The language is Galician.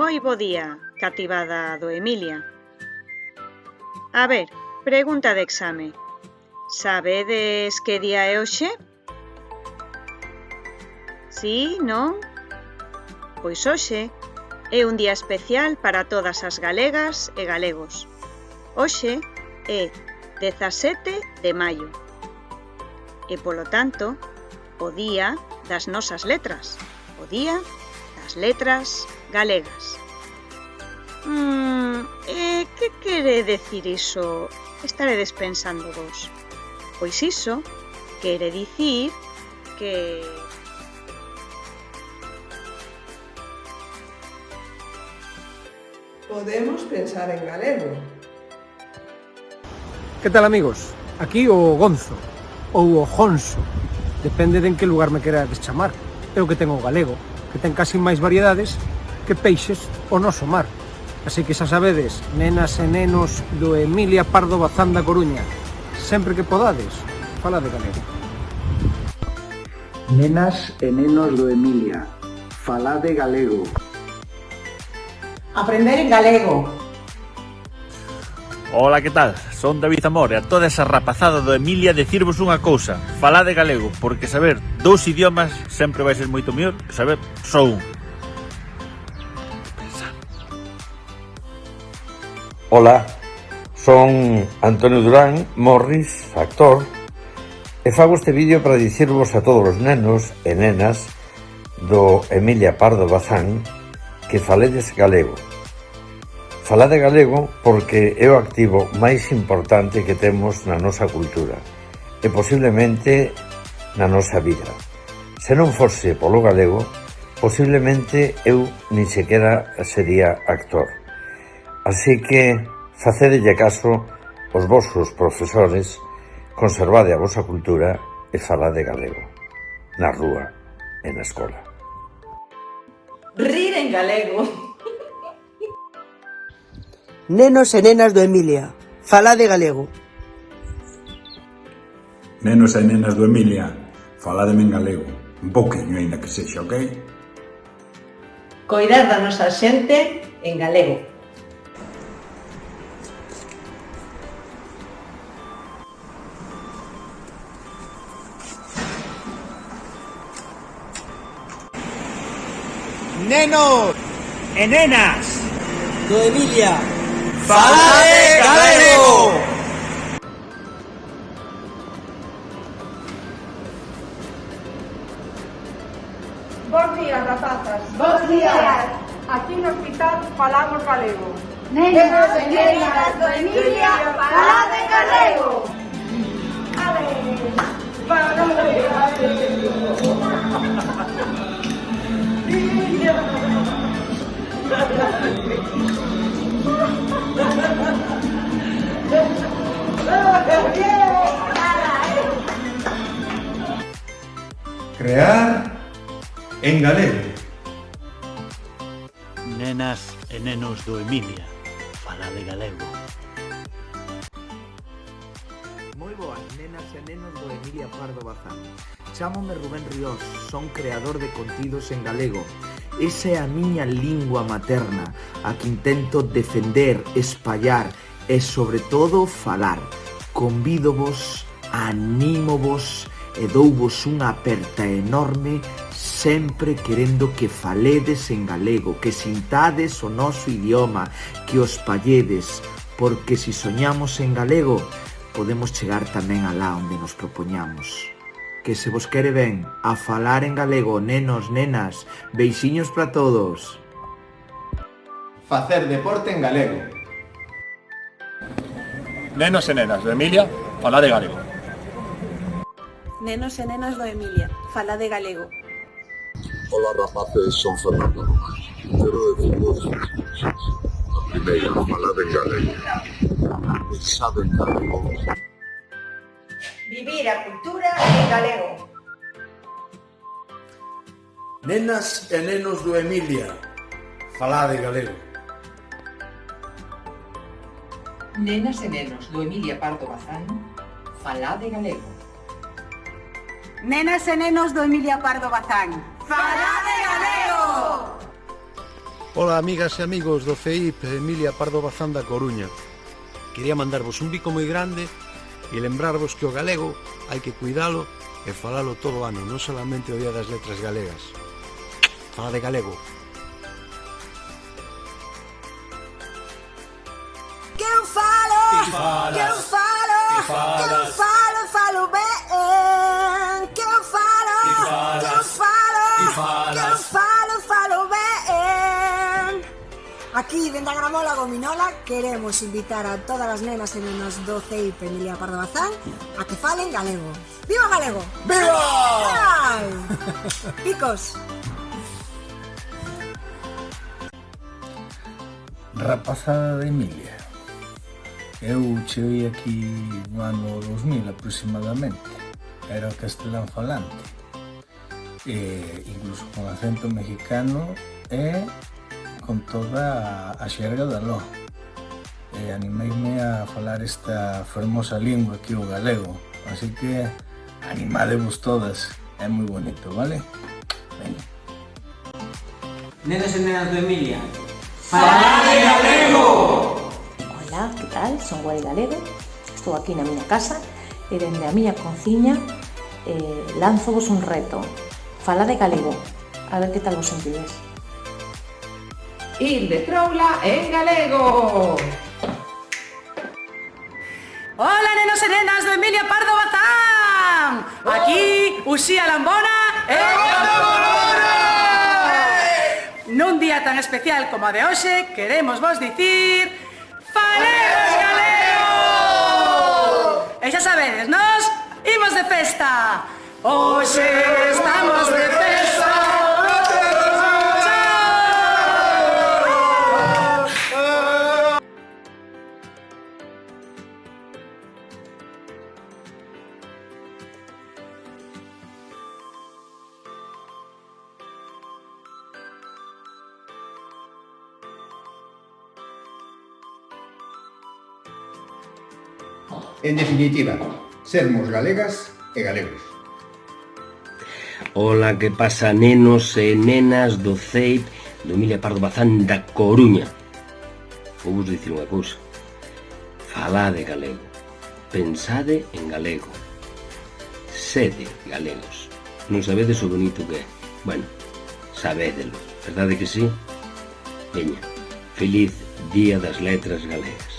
Moi bo día, cativada do Emilia. A ver, pregunta de exame. Sabedes que día é hoxe? Sí, non? Pois hoxe é un día especial para todas as galegas e galegos. Hoxe é 17 de maio. E polo tanto, o día das nosas letras, o día das letras galegas. Eh, hmm, e que quere decir iso? Estaredes pensando vos. Pois iso quere dicir que Podemos pensar en galego. Que tal, amigos? Aquí o Gonzo, ou o Jonso, depende de en que lugar me querades chamar. Eu que tengo galego, que ten casi máis variedades que peixes o noso mar. Así que xa sabedes, nenas e nenos do Emilia Pardo Bazán da Coruña, sempre que podades, fala de galego. Nenas e nenos do Emilia, falade galego. Aprender en galego. Ola, que tal? Son David Amor e a toda esa rapazada do Emilia decirvos unha cousa. Falade galego, porque saber dous idiomas sempre vai ser moito mellor que saber só un. Ola, son Antonio Durán Morris, actor, e fago este vídeo para dicirvos a todos os nenos e nenas do Emilia Pardo Bazán que faledes galego. Falade galego porque é o activo máis importante que temos na nosa cultura e posiblemente na nosa vida. Se non fose polo galego, posiblemente eu nin sequera sería actor. Así que facedelle caso aos vosos profesores, conservade a vosa cultura e falade galego, na rúa e na escola. Rir en galego Nenos e nenas do Emilia, falade galego. Nenos e nenas do Emilia, faládeme en galego. Un pouquinho, aínda que sexa, ok? Coidar da nosa xente en galego. Nenos e nenas do Emilia. ¡Fala de Galego! Bos días, rapazas. Bos días. Aquí no hospital falamos galego. Nenas, señoritas do Emilia, falá de galego. Ale. Falá de galego. Crear en galego. Nenas e nenos do Emilia Falade galego Moi boas, nenas e nenos do Emilia Pardo Bazán. Chámome Rubén Ríos, son creador de contidos en galego. Esa é a miña lingua materna, a que intento defender, espallar e, sobre todo, falar. Convídovos, anímovos e douvos unha aperta enorme sempre querendo que faledes en galego, que sintades o noso idioma, que os palledes, porque si soñamos en galego, podemos chegar tamén alá onde nos propoñamos. Que se vos quere ben, a falar en galego, nenos, nenas, beixiños para todos. Facer deporte en galego. Nenos e nenas de Emilia, falar de galego nenos e nenas do Emilia, fala de galego. Ola rapaces, son Fernando Román. Quero decir vos a primeira, falad en galego. Pensad en galego. Vivir a cultura en galego. Nenas e nenos do Emilia, falade galego. Nenas e nenos do Emilia Pardo Bazán, falade galego. Nenas e nenos do Emilia Pardo Bazán. Falade galego! Ola, amigas e amigos do FEIP Emilia Pardo Bazán da Coruña. Quería mandarvos un bico moi grande e lembrarvos que o galego hai que cuidalo e falalo todo o ano, non solamente o Día das Letras Galegas. Fala de galego. Que eu falo! Que eu falo! Que eu falo! Aquí, dende a Gramola Gominola, queremos invitar a todas as nenas e nenos do CEIP Emilia Pardo Bazán a que falen galego. Viva galego! Viva! Picos! Rapazada de Emilia. Eu cheguei aquí no ano 2000 aproximadamente. Era castelán falante. E, incluso con acento mexicano e con toda a xerga da lo. E animeime a falar esta fermosa lingua que o galego. Así que animadevos todas. É moi bonito, vale? Venga. Nenos e nenas do Emilia. ¡Falade galego! Hola, que tal? Son Guai Galego Estou aquí na miña casa e dende a miña cociña eh, lanzovos un reto Fala de galego A ver que tal vos sentides Ir de troula en galego! Hola, nenos e nenas do Emilia Pardo Bazán! Aquí, Uxía Lambona e... Nun día tan especial como a de hoxe, queremos vos dicir... Falemos galego! E xa sabedes, nos imos de festa! Hoxe En definitiva, sermos galegas e galegos. Ola, que pasa nenos e nenas do CEIP do Emilia Pardo Bazán da Coruña. Vou vos dicir unha cousa. Falade galego. Pensade en galego. Sede galegos. Non sabedes o bonito que é. Bueno, sabédelo. Verdade que sí? Veña, feliz Día das Letras Galegas.